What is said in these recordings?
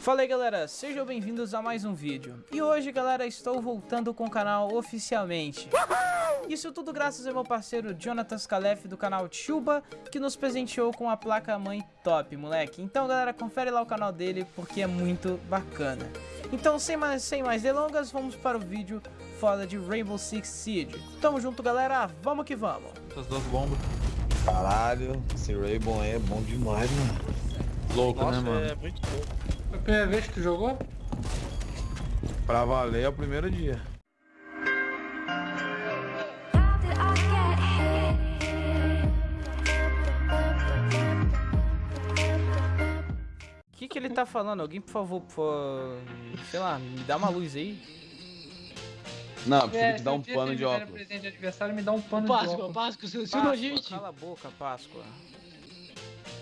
Fala aí galera, sejam bem-vindos a mais um vídeo. E hoje galera, estou voltando com o canal oficialmente. Isso tudo graças ao meu parceiro Jonathan Scalef do canal Chuba, que nos presenteou com a placa mãe top, moleque. Então galera, confere lá o canal dele porque é muito bacana. Então sem mais, sem mais delongas, vamos para o vídeo foda de Rainbow Six Siege. Tamo junto galera, vamos que vamos. Essas duas bombas. Caralho, esse Rainbow aí é bom demais, mano. Louco, Nossa, né, mano? é muito louco. Primeira vez que tu jogou? Pra valer é o primeiro dia. O que que ele tá falando? Alguém por favor, por... sei lá, me dá uma luz aí. Não, preciso te dar se um pano de óculos. presente de aniversário, me dá um pano de Páscoa, óculos. Páscoa, seleciona a Páscoa, gente. cala a boca, Páscoa.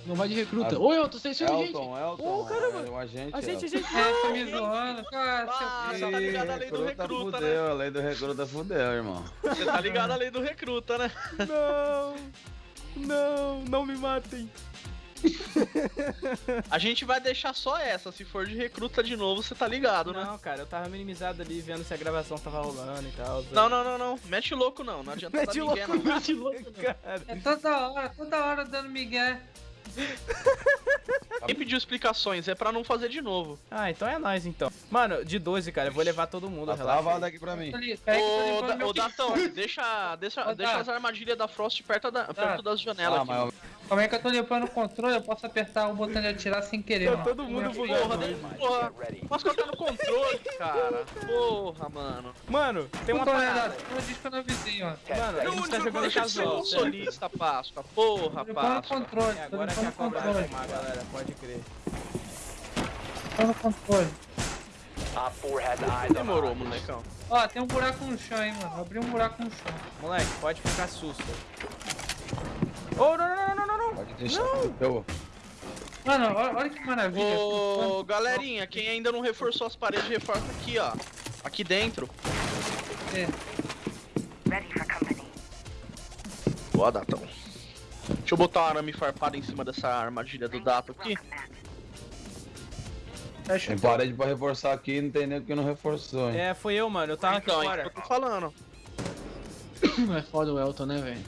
Não vai de recruta. Ah, Oi, eu tô a gente. Elton, Elton, Ô, caramba. é o agente. A gente, a gente... É, tá me zoando, cara. Ah, seu você tá ligado a lei do Recruta recruta, né? fudeu, a lei do recruta fudeu, irmão. Você tá ligado a lei do recruta, né? Não, não, não me matem. A gente vai deixar só essa. Se for de recruta de novo, você tá ligado, né? Não, cara, eu tava minimizado ali vendo se a gravação tava rolando e tal. Não, não, não, não. Mete louco não. Não adianta Mete dar ninguém, louco, não. mete louco, cara. É toda hora, toda hora dando migué. Quem pediu explicações é pra não fazer de novo. Ah, então é nóis então. Mano, de 12, cara, eu vou levar todo mundo, Tá travado aqui pra mim. Tô Ô, Da- ô Datão, deixa, deixa, Ô, deixa as armadilhas da Frost perto, da, perto das janelas Ah, aqui. mas Como é que eu tô limpando o controle? Eu posso apertar o botão de atirar sem querer, Tá mano. todo mundo bugado. Porra, porra. Posso colocar no controle, cara. Porra, mano. Mano, tem uma parada. eu disse que eu não avisei, ó. Mano, a gente tá jogando casual, consolista, Páscoa. Porra, Tô limpando o Páscoa. controle, É tô agora que limpando a o cobra vai controle. galera, pode crer. Limpando o controle. Demorou, molecão. Ó, tem um buraco no chão, hein, mano. Abri um buraco no chão. Moleque, pode ficar susto. Oh, não, não, não, não, não, que eu... Mano, olha, olha que maravilha. Ô, galerinha, quem ainda não reforçou as paredes, reforça aqui, ó. Aqui dentro. É. Boa, Datão. Deixa eu botar uma arame farpada em cima dessa armadilha do Dato aqui. Fecha Tem parede pra reforçar aqui não tem nem porque não reforçou, hein. É, foi eu, mano, eu tava aqui Então, é fora. isso que eu tô falando. É foda o Elton, né, velho?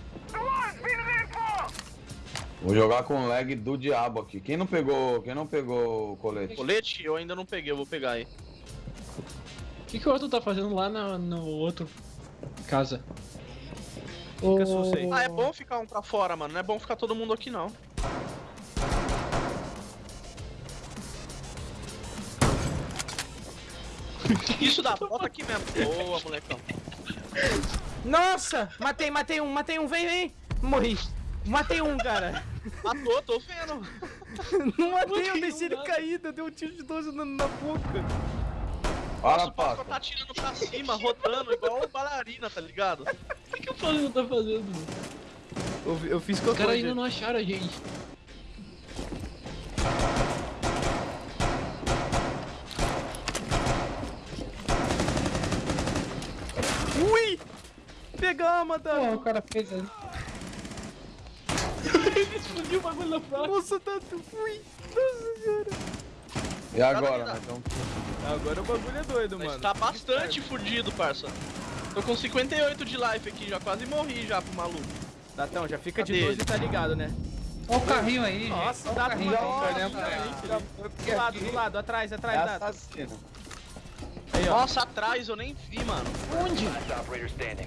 Vou jogar com lag do diabo aqui. Quem não pegou, quem não pegou o colete? Colete eu ainda não peguei, eu vou pegar aí. O que, que o Elton tá fazendo lá na, no outro casa? Aí. Ah, é bom ficar um pra fora, mano. Não é bom ficar todo mundo aqui, não. Isso dá, bota aqui mesmo. Boa, molecão. Nossa! Matei, matei um, matei um, vem, vem! Morri. Matei um, cara. Matou, tô vendo. Não matei, eu deixei um, ele caído, eu dei um tiro de 12 na, na boca. Nossa, o Páscoa. tá atirando pra cima, rodando igual bailarina, tá ligado? O que, que o Flamengo tá fazendo? mano? Eu, eu fiz Os cocô, caras ainda não acharam a gente. Ui! Pegamos, Porra, Dano. o cara fez ali. Explodiu o bagulho na praça. Nossa, tá... Ui! Nossa senhora. E agora, né? Então, Agora o bagulho é doido, Mas mano. tá bastante fudido, parça. Tô com 58 de life aqui, já quase morri já pro maluco. Datão, já fica de Cadê 12 tá ligado, né? Olha o carrinho aí, gente. Nossa, o dá carrinho. pra aí. caramba. Do lado, do lado, atrás, é atrás, Dato. assassino. Aí, ó. Nossa, atrás eu nem vi, mano. Onde?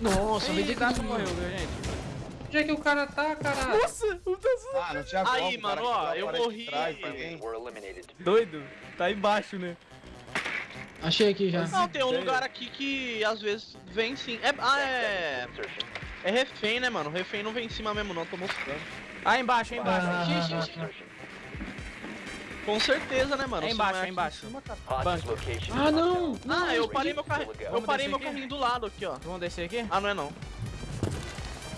Nossa, que Dato morreu, viu, gente? Onde é que o cara tá, caralho? Nossa, o Dato... Ah, não tinha Aí, o mano, cara ó, eu morri. trás, Doido. Tá embaixo, né? Achei aqui já. Não, tem um Sério? lugar aqui que às vezes vem sim. É, ah, é. É refém, né, mano? Refém não vem em cima mesmo, não, tô mostrando. Ah, embaixo, é embaixo. Ah, Achei, achei, achei. Com certeza, né, mano? É embaixo, é embaixo. cara. Banco. Ah, não! não Ah, eu parei meu carro. Eu parei meu carrinho do lado aqui, ó. Vamos descer aqui? Ah, não é não.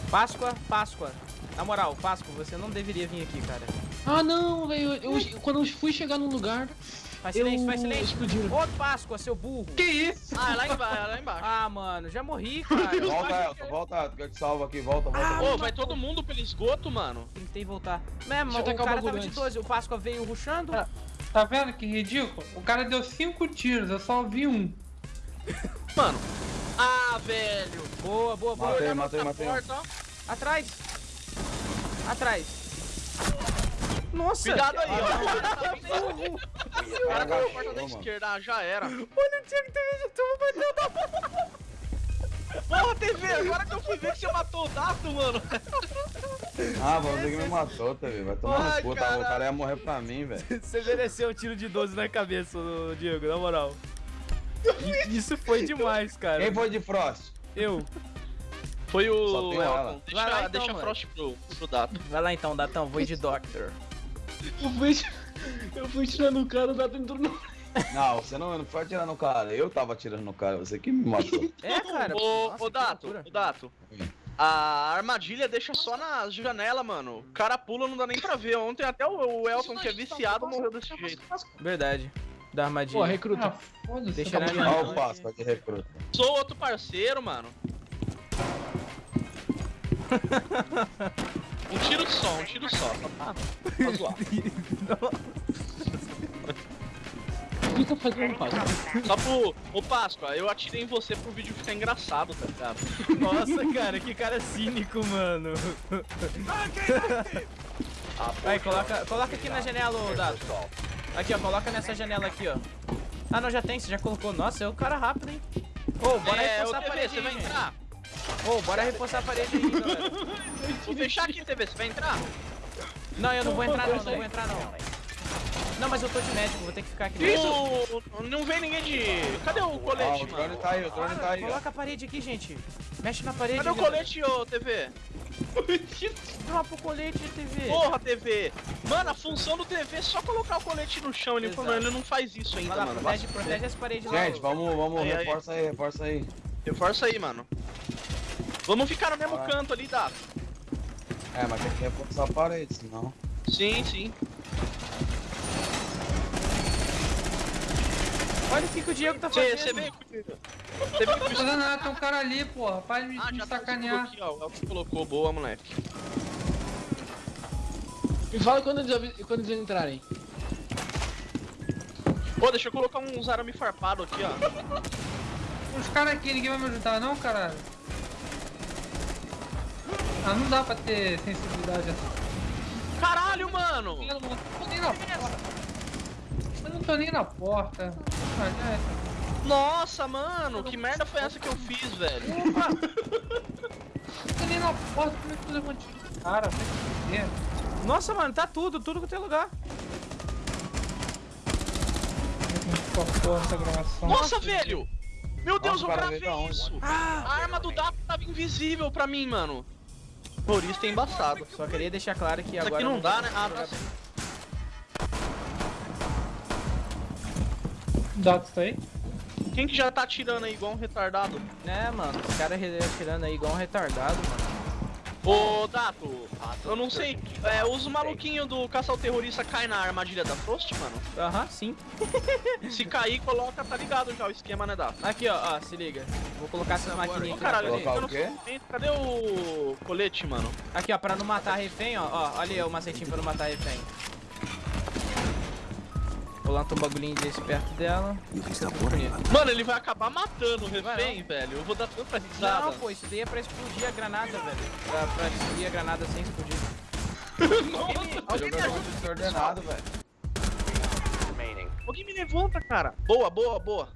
Páscoa, Páscoa. Na moral, Páscoa, você não deveria vir aqui, cara. Ah, não, velho. Eu, eu- quando eu fui chegar num lugar, Faz eu silêncio, faz silêncio. explodiram. Outro Páscoa, seu burro. Que isso? Ah, é lá embaixo, é lá embaixo. Ah, mano, já morri, cara. Volta, Elton, volta, Elton, que eu te salvo aqui, volta, volta. Ah, volta. Ô, vai todo mundo pelo esgoto, mano. Tentei voltar. Mesmo, eu o cara tava de antes. 12, o Páscoa veio rushando. Ah. Tá vendo que ridículo? O cara deu cinco tiros, eu só vi um. Mano. Velho. Boa, boa, boa. Matei, Olha matei, matei. porta, ó. Atrás. Atrás. Nossa. Cuidado aí, ó. O cara tá na porta da esquerda, ah, já era. Olha o Diego TV de tubo batendo. Porra, TV, agora que eu fui ver que você matou o Dato, mano. Ah, você que me matou, TV. Vai tomar Ai, no cu, tá? O cara ia morrer pra mim, velho. Você mereceu um tiro de 12 na cabeça, Diego, na moral. Isso foi demais, cara. Quem foi de Frost? Eu. Foi o Só tem ela. Elton. Vai lá, Deixa, então, deixa. Frost pro, pro Dato. Vai lá então, Datão, vou ir de Doctor. Eu fui, eu fui tirando o cara, o Dato entrou no... Não, você não, não foi atirar no cara. Eu tava atirando no cara, você que me matou. É, cara. Ô, nossa, ô Dato, ô Dato. A armadilha deixa só na janela, mano. O cara pula, não dá nem pra ver. Ontem até o, o Elton, que é viciado, morreu desse jeito. Verdade. Da armadilha. Pô, recruta. Ah. Deixa tá na Olha o Páscoa de recruta. Sou outro parceiro, mano. Um tiro só, um tiro só. Só pra, pra zoar. O que tá fazendo, Páscoa? Só pro. Ô Páscoa, eu atirei em você pro vídeo ficar engraçado, tá ligado? Nossa, cara, que cara cínico, mano. Aí, coloca, coloca aqui na janela, ô Dato. Aqui, ó, coloca nessa janela aqui, ó. Ah, não, já tem, você já colocou. Nossa, é o cara rápido, hein? Ô, bora é, reforçar a TV, parede você vai entrar? Ô, bora reforçar a parede aí, galera. Vou fechar aqui, TV, você vai entrar? Não, eu não vou entrar não, não vou entrar não. Não, mas eu tô de médico, vou ter que ficar aqui. Isso! Não vem ninguém de. Cadê o colete, o drone mano? tá aí, o drone tá aí. ó. Coloca a parede aqui, gente. Mexe na parede. Cadê o colete, ô TV? Dropa o colete, TV. Porra, TV! Mano, a função do TV é só colocar o colete no chão. Ele, falou, ele não faz isso ainda, lá, mano. protege, protege as paredes lá. Gente, ô. vamos, vamos, Aí, aí. reforça aí, reforça aí. Reforça aí, mano. Vamos ficar no mesmo Ah. canto ali, Dato. É, mas tem que reforçar a parede, senão. Sim, sim. Olha o que, que o Diego tá Você fazendo. vê que. Você Não tô que. fazendo nada, tem um cara ali, porra. Para de me, Ah, me já tá sacanear. aqui, ó. O Elton colocou, boa, moleque. Me fala quando eles, quando eles entrarem. Pô, deixa eu colocar uns arame farpado aqui, ó. Os caras aqui, ninguém vai me ajudar não, caralho? Ah, não dá pra ter sensibilidade assim. Caralho, mano! Não na porta. Eu não tô nem na porta. É. Nossa, mano, que merda foi essa que eu fiz, velho? Não tô nem na porta, como é que tu levou um cara? Vai se fuder. Nossa, mano, tá tudo, tudo que tem lugar. Gravação. Nossa, velho! Meu Deus, Nossa, eu o cara da onde? isso! Ah! A arma do Dato tava invisível pra mim, mano. Terrorista é embaçado. Só queria deixar claro que Isso agora... aqui não eu dá, né? Ah, tá Dados tá aí? Quem que já tá atirando aí igual um retardado? É, mano, os caras atirando aí igual um retardado, mano. Ô, Dato, eu não sei. É, os maluquinhos do caça ao terrorista caem na armadilha da Frost, mano? Aham, sim. Se cair, coloca, tá ligado já o esquema, né, Dato? Aqui, ó, ó, se liga. Vou colocar essas maquininhas Ô, aqui na caralho, eu o não quê? sei- Cadê o colete, mano? Aqui, ó, pra não matar refém, ó, ó, olha aí o macetinho pra não matar refém. Vou lançar um bagulhinho desse perto dela. Bonito. Mano, ele vai acabar matando o refém, velho. Eu vou dar tanta risada. Não, pô, isso daí é pra explodir a granada, velho. Pra, pra destruir a granada sem explodir. Alguém me ajuda, desordenado, velho. alguém me levanta, cara. Boa, boa, boa.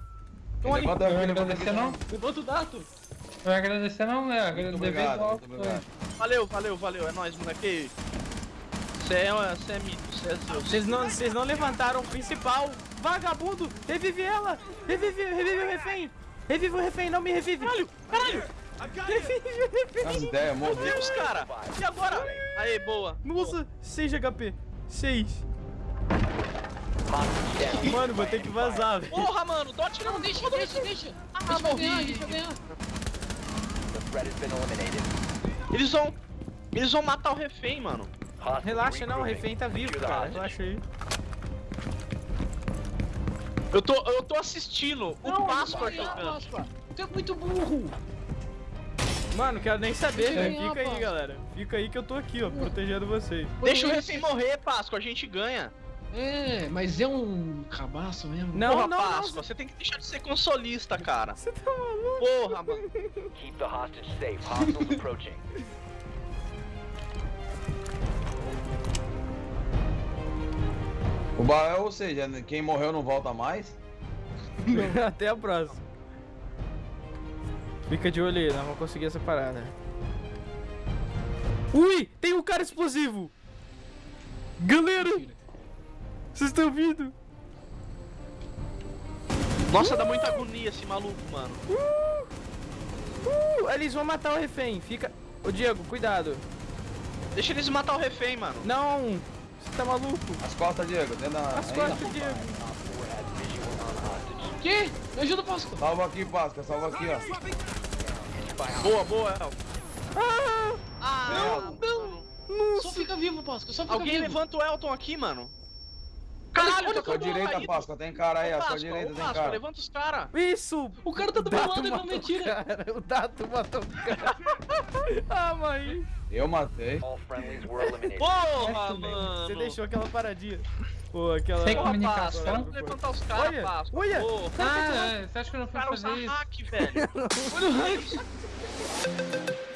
Então, ali. Levanta Não vai agradecer não? Levanta o Dato. Não vai agradecer não, né? Agradecer. Valeu, valeu, valeu. É nóis, moleque. Você é, você é mito. Vocês não, vocês não levantaram o principal. Vagabundo, revive ela. Revive, revive o refém. Revive o refém, não me revive. Caralho, caralho. Revive o refém. Meu. Deus, cara. E agora? Aê, boa. Nossa, 6 HP. 6. Mano, vou ter que vazar, velho. Porra, mano. Dot não, Deixa, deixa, deixa. Ah, Deixa eu ganhar, deixa eu ganhar. Eles vão... Eles vão matar o refém, mano. Relaxa, não, o refém tá vivo, cara. Relaxa aí. Eu tô, eu tô assistindo o Não, Páscoa não vai ganhar, jogando. Páscoa. Tu é muito burro. Mano, quero nem saber, velho. ganhar, Fica aí, galera. Fica aí que eu tô aqui, ó, protegendo vocês. Deixa o refém morrer, Páscoa. A gente ganha. É, mas é um cabaço mesmo. Não, Porra, não, não. Páscoa, você tem que deixar de ser consolista, cara. Você tá maluco? Porra, mano. Keep the hostage safe. Hostiles approaching. O Bael, ou seja, quem morreu não volta mais? Até a próxima. Fica de olho aí, nós vamos conseguir essa parada. Ui, tem um cara explosivo! Galera, vocês estão ouvindo? Nossa, dá muita agonia esse maluco, mano. Uh, eles vão matar o refém, fica... Ô Diego, cuidado. Deixa eles matar o refém, mano. Não, você tá maluco? As costas, Diego, dentro da. As costas, Diego. Que? Me ajuda, Páscoa. Salva aqui, Páscoa, salva aqui, ó. Boa, boa, El. Ah, Ah, não. mano. Só fica vivo, Páscoa. Só fica Alguém vivo. levanta o Elton aqui, mano. Caralho, olha mundo direita, caído. Páscoa, tem cara aí, à sua direita tem cara. levanta os caras. isso! O cara tá do meu lado, é uma matou o mentira. cara, O Dato matou o cara. ah, mãe. Eu matei. Porra, Você mano. deixou aquela paradinha. Pô, aquela... Sem comunicação. Páscoa, vamos levantar os caras, Olha, Páscoa. olha. Porra. Ah, é, você acha que eu não O fui cara usa fazer isso? hack, velho. Olha o hack.